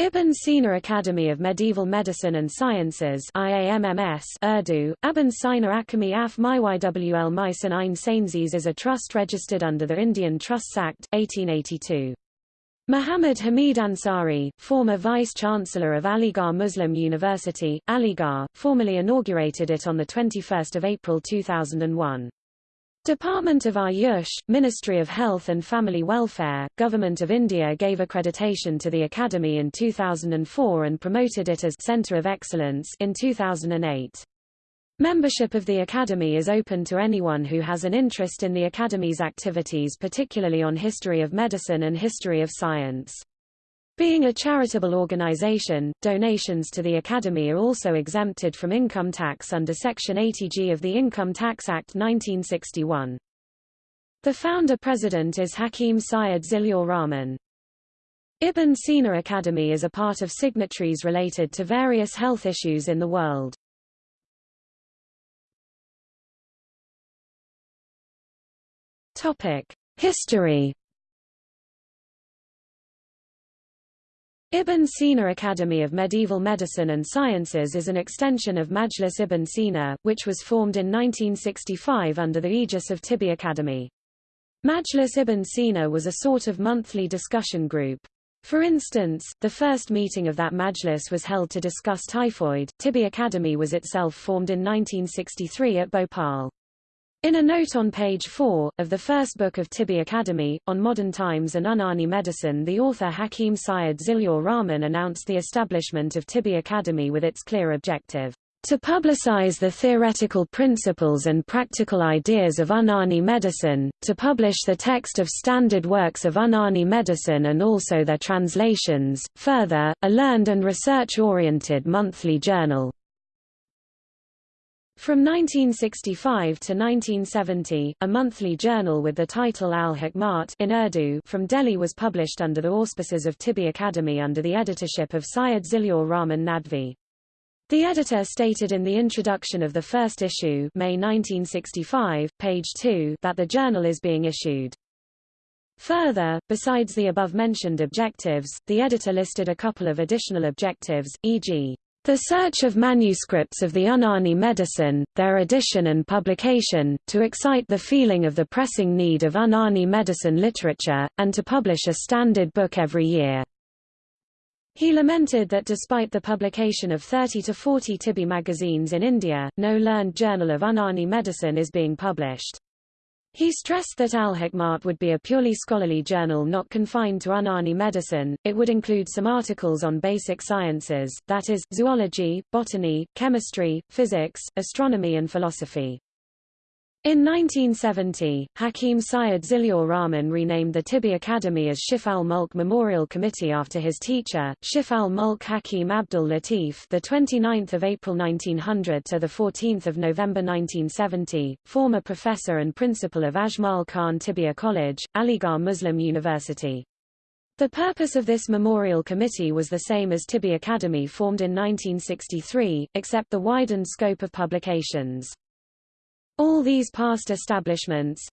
Ibn Sina Academy of Medieval Medicine and Sciences IAMMS Urdu, Ibn Sina Akami Af Mywl Mysan Ein Sainzes is a trust registered under the Indian Trusts Act, 1882. Muhammad Hamid Ansari, former Vice-Chancellor of Aligarh Muslim University, Aligarh, formally inaugurated it on 21 April 2001. Department of Ayush, Ministry of Health and Family Welfare, Government of India gave accreditation to the Academy in 2004 and promoted it as Centre of Excellence in 2008. Membership of the Academy is open to anyone who has an interest in the Academy's activities particularly on history of medicine and history of science. Being a charitable organization, donations to the Academy are also exempted from income tax under Section 80G of the Income Tax Act 1961. The founder-president is Hakim Syed Zillaur Rahman. Ibn Sina Academy is a part of signatories related to various health issues in the world. History Ibn Sina Academy of Medieval Medicine and Sciences is an extension of Majlis Ibn Sina, which was formed in 1965 under the aegis of Tibbi Academy. Majlis Ibn Sina was a sort of monthly discussion group. For instance, the first meeting of that Majlis was held to discuss typhoid. Tibbi Academy was itself formed in 1963 at Bhopal. In a note on page 4, of the first book of Tibbi Academy, on modern times and Unani medicine the author Hakim Syed Zillaur Rahman announced the establishment of Tibbi Academy with its clear objective, to publicize the theoretical principles and practical ideas of Unani medicine, to publish the text of standard works of Unani medicine and also their translations, further, a learned and research-oriented monthly journal, from 1965 to 1970, a monthly journal with the title Al-Hikmat in Urdu from Delhi was published under the auspices of Tibbi Academy under the editorship of Syed Zillaur Rahman Nadvi. The editor stated in the introduction of the first issue May 1965, page 2, that the journal is being issued. Further, besides the above-mentioned objectives, the editor listed a couple of additional objectives, e.g. The search of manuscripts of the Unani medicine, their edition and publication, to excite the feeling of the pressing need of Unani medicine literature, and to publish a standard book every year. He lamented that despite the publication of 30 to 40 Tibbi magazines in India, no learned journal of Unani medicine is being published. He stressed that Al-Hikmat would be a purely scholarly journal not confined to Unani medicine, it would include some articles on basic sciences, that is, zoology, botany, chemistry, physics, astronomy and philosophy. In 1970, Hakim Syed Zillaur Rahman renamed the Tibbi Academy as Shif al-Mulk Memorial Committee after his teacher, Shif al-Mulk Hakim Abdul Latif, the 29th of April 1900 to the 14th of November 1970, former professor and principal of Ajmal Khan Tibbiya College, Aligarh Muslim University. The purpose of this memorial committee was the same as Tibbi Academy formed in 1963, except the widened scope of publications. All these past establishments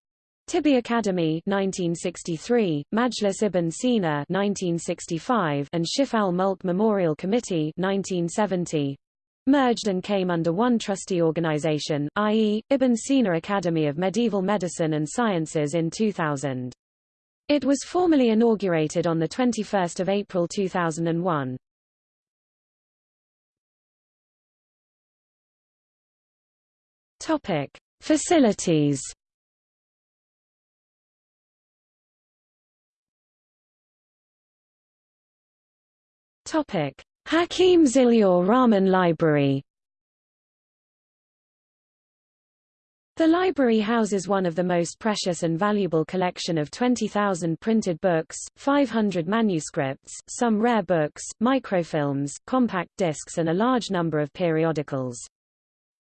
Tibbi Academy 1963, Majlis Ibn Sina 1965, and Shif al-Mulk Memorial Committee 1970 merged and came under one trustee organization, i.e., Ibn Sina Academy of Medieval Medicine and Sciences in 2000. It was formally inaugurated on 21 April 2001. Topic. Facilities Topic: Hakim Zillaur Rahman Library. The library houses one of the most precious and valuable collection of 20,000 printed books, 500 manuscripts, some rare books, microfilms, compact discs and a large number of periodicals.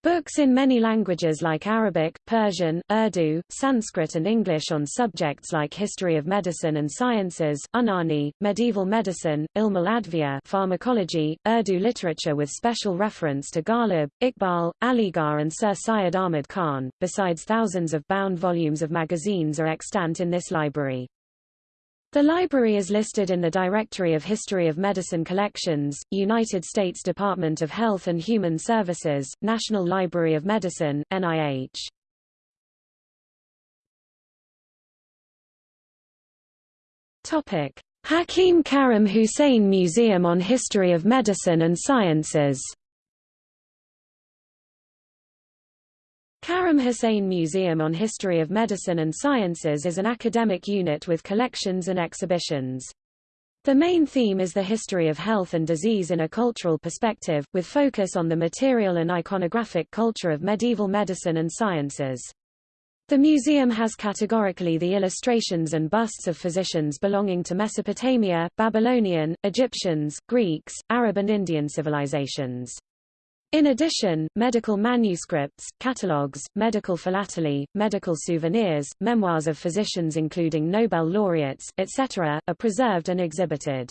Books in many languages like Arabic, Persian, Urdu, Sanskrit and English on subjects like history of medicine and sciences, Unani, medieval medicine, Ilm al-Adviya pharmacology, Urdu literature with special reference to Ghalib, Iqbal, Aligarh and Sir Syed Ahmad Khan, besides thousands of bound volumes of magazines are extant in this library. The library is listed in the Directory of History of Medicine Collections, United States Department of Health and Human Services, National Library of Medicine, NIH. Topic: Hakim Karim Hussein Museum on History of Medicine and Sciences. Karim Hussein Museum on History of Medicine and Sciences is an academic unit with collections and exhibitions. The main theme is the history of health and disease in a cultural perspective, with focus on the material and iconographic culture of medieval medicine and sciences. The museum has categorically the illustrations and busts of physicians belonging to Mesopotamia, Babylonian, Egyptians, Greeks, Arab and Indian civilizations. In addition, medical manuscripts, catalogues, medical philately, medical souvenirs, memoirs of physicians including Nobel laureates, etc., are preserved and exhibited.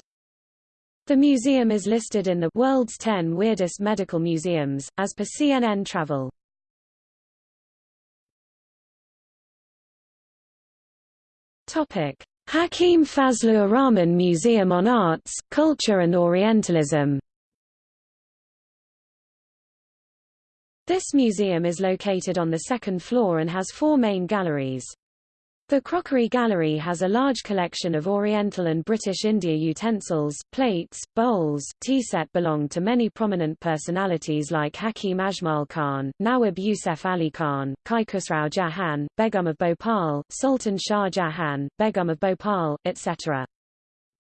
The museum is listed in the World's 10 Weirdest Medical Museums, as per CNN Travel. Hakim Fazlur Rahman Museum on Arts, Culture and Orientalism This museum is located on the second floor and has four main galleries. The Crockery Gallery has a large collection of Oriental and British India utensils, plates, bowls, tea set belong to many prominent personalities like Hakim Ajmal Khan, Nawab Yusuf Ali Khan, Kai Khusrau Jahan, Begum of Bhopal, Sultan Shah Jahan, Begum of Bhopal, etc.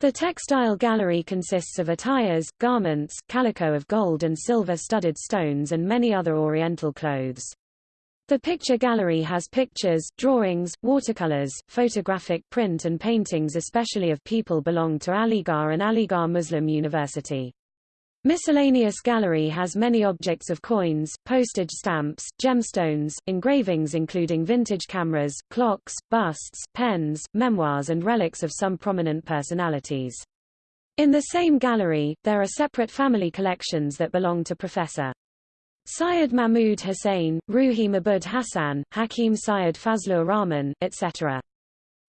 The textile gallery consists of attires, garments, calico of gold and silver studded stones and many other oriental clothes. The picture gallery has pictures, drawings, watercolors, photographic print and paintings especially of people belong to Aligarh and Aligarh Muslim University. Miscellaneous gallery has many objects of coins, postage stamps, gemstones, engravings including vintage cameras, clocks, busts, pens, memoirs and relics of some prominent personalities. In the same gallery, there are separate family collections that belong to Professor Syed Mahmud Hussain, Ruhi Mabud Hassan, Hakim Syed Fazlur Rahman, etc.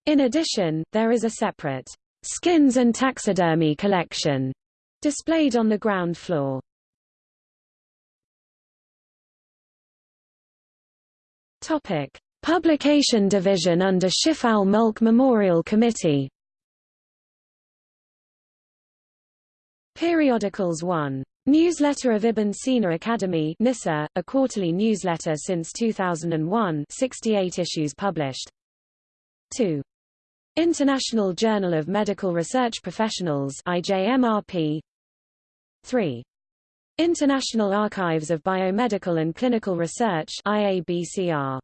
In addition, there is a separate skins and taxidermy collection Displayed on the ground floor. Topic: Publication Division under Shif al-Mulk Memorial Committee. Periodicals 1. Newsletter of Ibn Sina Academy NISA, a quarterly newsletter since 2001 68 issues published. 2. International Journal of Medical Research Professionals IJMRP 3. International Archives of Biomedical and Clinical Research IABCR.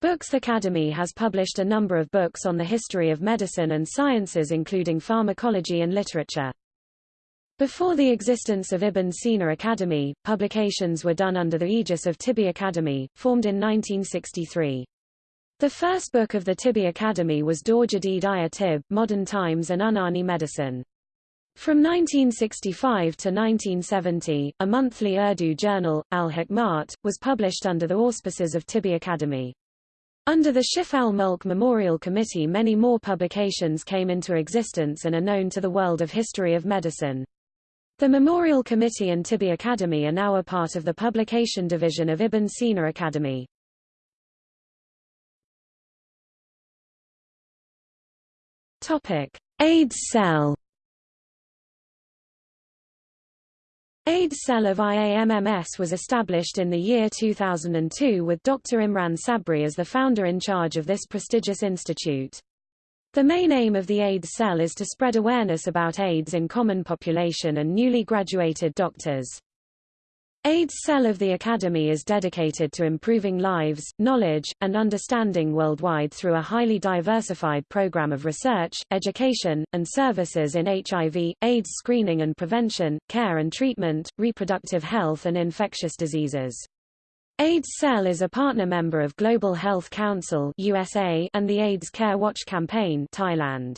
Books Academy has published a number of books on the history of medicine and sciences including pharmacology and literature. Before the existence of Ibn Sina Academy, publications were done under the aegis of Tibbi Academy, formed in 1963. The first book of the Tibbi Academy was Dor Jadid Ayah Tib, Modern Times and Unani Medicine. From 1965 to 1970, a monthly Urdu journal, Al-Hikmat, was published under the auspices of Tibbi Academy. Under the Shif al-Mulk Memorial Committee many more publications came into existence and are known to the world of history of medicine. The Memorial Committee and Tibbi Academy are now a part of the publication division of Ibn Sina Academy. Topic: AIDS cell AIDS cell of IAMMS was established in the year 2002 with Dr. Imran Sabri as the founder in charge of this prestigious institute. The main aim of the AIDS cell is to spread awareness about AIDS in common population and newly graduated doctors. AIDS Cell of the Academy is dedicated to improving lives, knowledge, and understanding worldwide through a highly diversified program of research, education, and services in HIV, AIDS screening and prevention, care and treatment, reproductive health and infectious diseases. AIDS Cell is a partner member of Global Health Council USA and the AIDS Care Watch Campaign Thailand.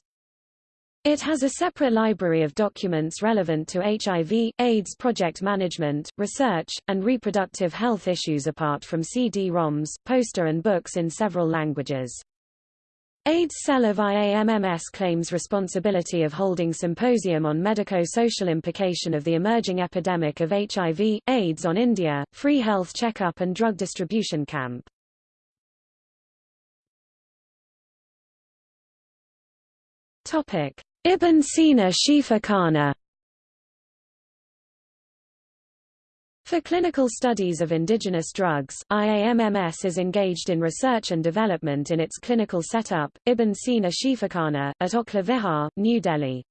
It has a separate library of documents relevant to HIV, AIDS project management, research, and reproductive health issues apart from CD-ROMs, poster and books in several languages. AIDS cell of IAMMS claims responsibility of holding symposium on medico-social implication of the emerging epidemic of HIV, AIDS on India, free health checkup and drug distribution camp. Topic: Ibn Sina Shifa For clinical studies of indigenous drugs, IAMMS is engaged in research and development in its clinical setup, Ibn Sina Shifakhana, at Okhla Vihar, New Delhi.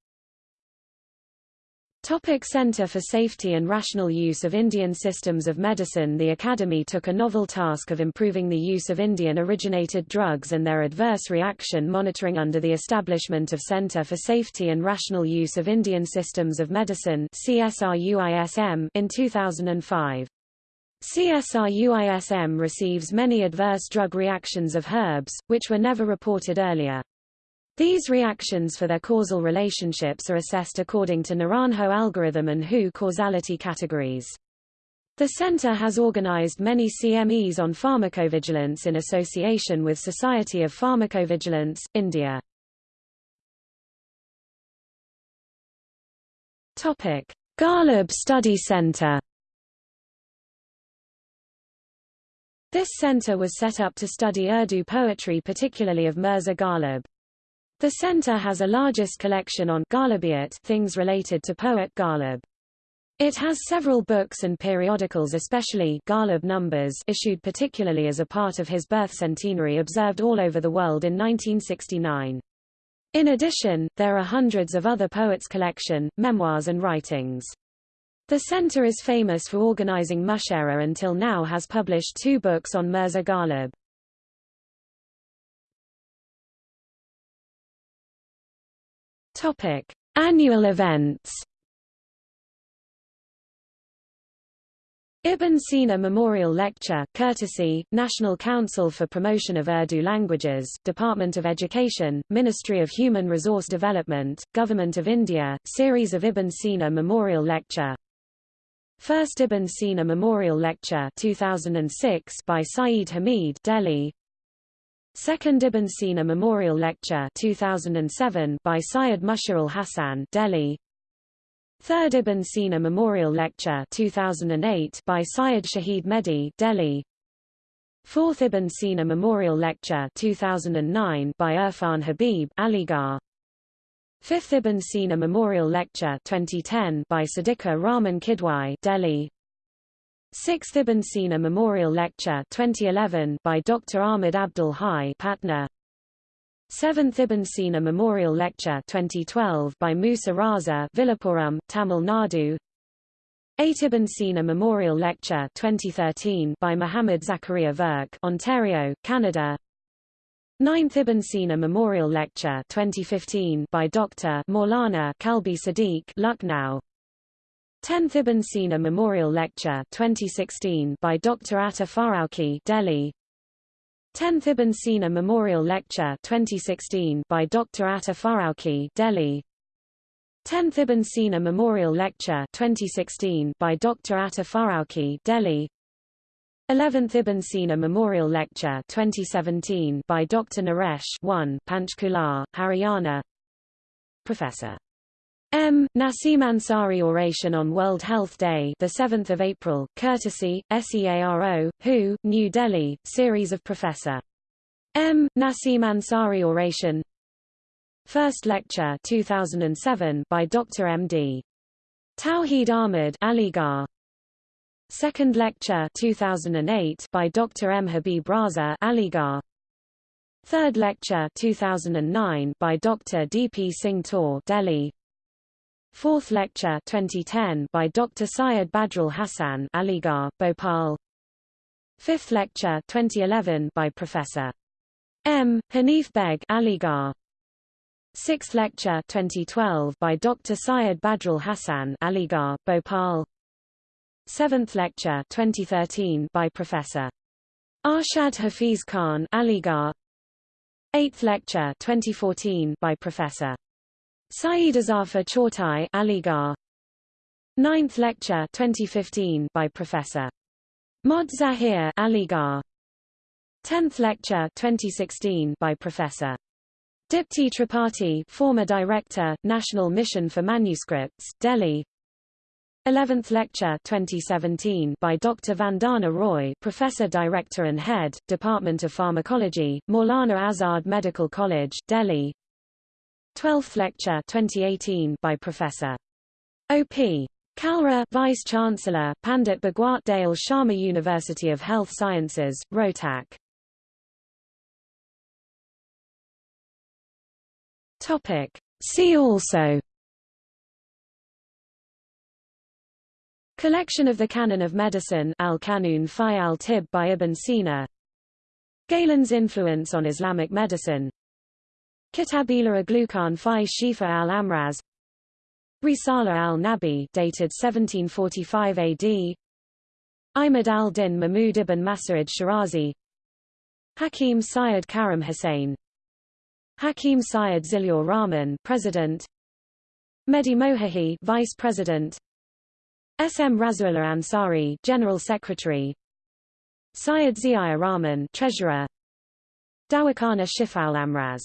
Topic Center for Safety and Rational Use of Indian Systems of Medicine The Academy took a novel task of improving the use of Indian-originated drugs and their adverse reaction monitoring under the establishment of Center for Safety and Rational Use of Indian Systems of Medicine CSRUISM in 2005. CSRUISM receives many adverse drug reactions of herbs, which were never reported earlier. These reactions for their causal relationships are assessed according to Naranjo algorithm and WHO causality categories. The center has organized many CMEs on pharmacovigilance in association with Society of Pharmacovigilance, India. Topic: Study Center. This center was set up to study Urdu poetry particularly of Mirza Ghalib. The center has a largest collection on things related to poet Ghalib. It has several books and periodicals especially Ghalib numbers issued particularly as a part of his birth centenary observed all over the world in 1969. In addition, there are hundreds of other poets' collection, memoirs and writings. The center is famous for organizing Mushaira until now has published two books on Mirza Ghalib. Topic: Annual events. Ibn Sina Memorial Lecture, courtesy, National Council for Promotion of Urdu Languages, Department of Education, Ministry of Human Resource Development, Government of India, series of Ibn Sina Memorial Lecture. First Ibn Sina Memorial Lecture 2006 by Saeed Hamid Delhi Second Ibn Sina Memorial Lecture 2007 by Syed Musharraf Hassan Delhi. Third Ibn Sina Memorial Lecture 2008 by Syed Shahid Mehdi Delhi. Fourth Ibn Sina Memorial Lecture 2009 by Irfan Habib Aligarh. Fifth Ibn Sina Memorial Lecture 2010 by Siddiqa Rahman Kidwai Delhi Sixth Ibn Sina Memorial Lecture 2011 by Dr. Ahmed Abdul Hai Patna. Seventh Ibn Sina Memorial Lecture 2012 by Musa Raza Villupuram, Tamil Nadu. Eight Ibn Sina Memorial Lecture 2013 by Muhammad Zakaria Virk Ontario, Canada. Ninth Ibn Sina Memorial Lecture 2015 by Dr. Maulana Kalbe Sadiq Lucknow. 10th Ibn Sina Memorial Lecture 2016 by Dr. Atta Farauki Delhi 10th Ibn Sina Memorial Lecture 2016 by Dr. Atta Farauki Delhi 10th Ibn Sina Memorial Lecture 2016 by Dr. Atta Farauki Delhi 11th Ibn Sina Memorial Lecture 2017 by Dr. Naresh 1 Panchkula, Haryana Professor M. Naseem Ansari Oration on World Health Day the 7th of April, courtesy, SEARO, WHO, New Delhi, series of Professor M. Naseem Ansari Oration First lecture 2007 by Dr. M.D. Tawheed Ahmed Aligarh Second lecture 2008 by Dr. M. Habib Raza Aligarh Third lecture 2009 by Dr. D. P. Singh Tor Delhi Fourth lecture 2010 by Dr. Syed Badrul Hassan Aligarh, Bhopal. Fifth lecture 2011 by Professor M. Hanif Beg Aligarh. Sixth lecture 2012 by Dr. Syed Badrul Hassan Aligarh, Bhopal. Seventh lecture 2013 by Professor Arshad Hafiz Khan Aligarh. Eighth lecture 2014 by Professor Saeed Azafar Chortai Aligarh. Ninth lecture 2015 by Professor Mod Zahir Aligarh. Tenth lecture 2016 by Professor Dipti Tripathi former Director, National Mission for Manuscripts, Delhi 11th lecture 2017 by Dr. Vandana Roy, Professor Director and Head, Department of Pharmacology, Maulana Azad Medical College, Delhi 12th lecture 2018 by Professor O.P. Kalra, Vice Chancellor, Pandit Bhagwat Dayal Sharma University of Health Sciences, Rohtak. Topic. See also Collection of the Canon of Medicine Al-Kanun fi al-Tib by Ibn Sina Galen's influence on Islamic medicine Kitabila Aglukan fi Shifa al-Amraz Risala al-Nabi dated 1745 AD Imad al-Din Mahmud ibn Mas'ud Shirazi. Hakim Syed Karam Hussain Hakim Syed Zilur Rahman President. Mehdi Mohahi Vice President. S. M. Rasulullah Ansari General Secretary. Syed Zia Rahman Treasurer. Dawakana Shifal Amraz